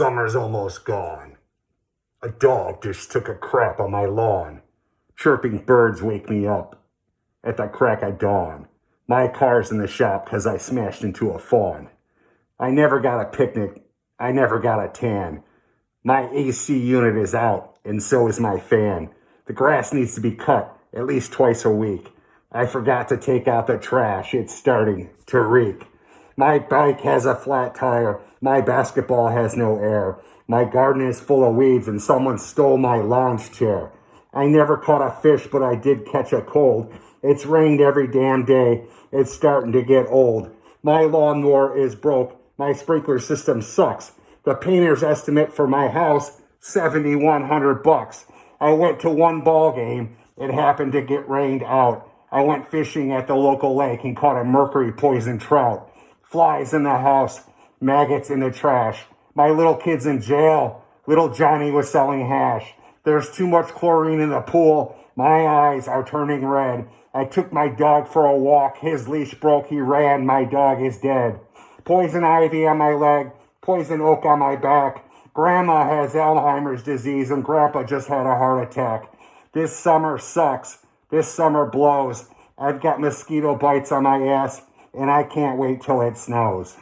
Summer's almost gone. A dog just took a crap on my lawn. Chirping birds wake me up at the crack of dawn. My car's in the shop 'cause I smashed into a fawn. I never got a picnic. I never got a tan. My AC unit is out, and so is my fan. The grass needs to be cut at least twice a week. I forgot to take out the trash. It's starting to reek. My bike has a flat tire. My basketball has no air. My garden is full of weeds and someone stole my lounge chair. I never caught a fish, but I did catch a cold. It's rained every damn day. It's starting to get old. My lawnmower is broke. My sprinkler system sucks. The painter's estimate for my house, 7100 bucks. I went to one ball game. It happened to get rained out. I went fishing at the local lake and caught a mercury poison trout. Flies in the house, maggots in the trash. My little kid's in jail. Little Johnny was selling hash. There's too much chlorine in the pool. My eyes are turning red. I took my dog for a walk. His leash broke. He ran. My dog is dead. Poison ivy on my leg. Poison oak on my back. Grandma has Alzheimer's disease and grandpa just had a heart attack. This summer sucks. This summer blows. I've got mosquito bites on my ass and I can't wait till it snows.